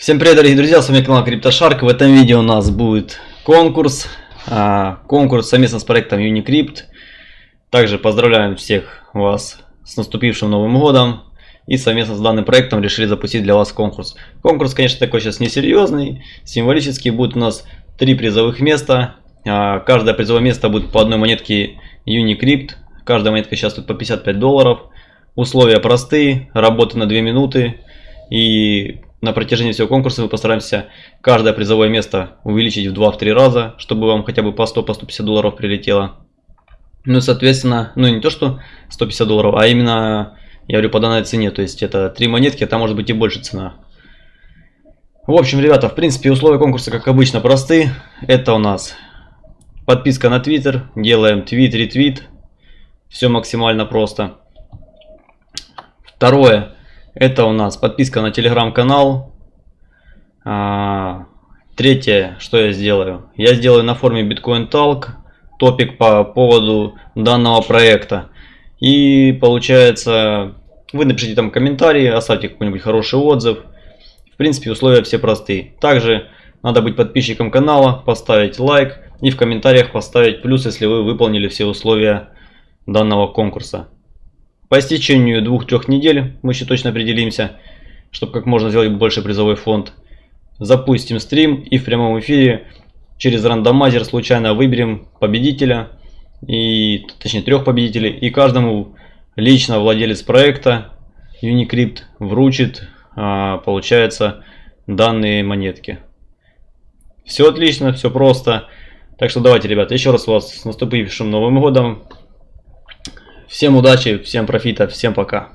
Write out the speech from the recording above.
Всем привет, дорогие друзья, с вами канал CryptoShark. В этом видео у нас будет конкурс. А, конкурс совместно с проектом Unicrypt. Также поздравляем всех вас с наступившим Новым Годом. И совместно с данным проектом решили запустить для вас конкурс. Конкурс, конечно, такой сейчас несерьезный. Символический будет у нас три призовых места. А, каждое призовое место будет по одной монетке Unicrypt. Каждая монетка сейчас тут по 55 долларов. Условия простые, работа на 2 минуты. И на протяжении всего конкурса мы постараемся каждое призовое место увеличить в 2-3 раза, чтобы вам хотя бы по 100-150 по долларов прилетело. Ну и соответственно, ну не то что 150 долларов, а именно, я говорю, по данной цене. То есть это 3 монетки, там может быть и больше цена. В общем, ребята, в принципе, условия конкурса, как обычно, просты. Это у нас подписка на Твиттер, делаем твит, ретвит. Все максимально просто. Второе. Это у нас подписка на телеграм-канал. А, третье, что я сделаю? Я сделаю на форме Bitcoin Talk топик по поводу данного проекта. И получается, вы напишите там комментарии, оставьте какой-нибудь хороший отзыв. В принципе, условия все простые. Также надо быть подписчиком канала, поставить лайк и в комментариях поставить плюс, если вы выполнили все условия данного конкурса. По истечению двух-трех недель мы еще точно определимся, чтобы как можно сделать больше призовой фонд. Запустим стрим и в прямом эфире через рандомайзер случайно выберем победителя, и, точнее трех победителей, и каждому лично владелец проекта Unicrypt вручит, а, получается, данные монетки. Все отлично, все просто. Так что давайте, ребята, еще раз вас с наступившим Новым Годом. Всем удачи, всем профита, всем пока.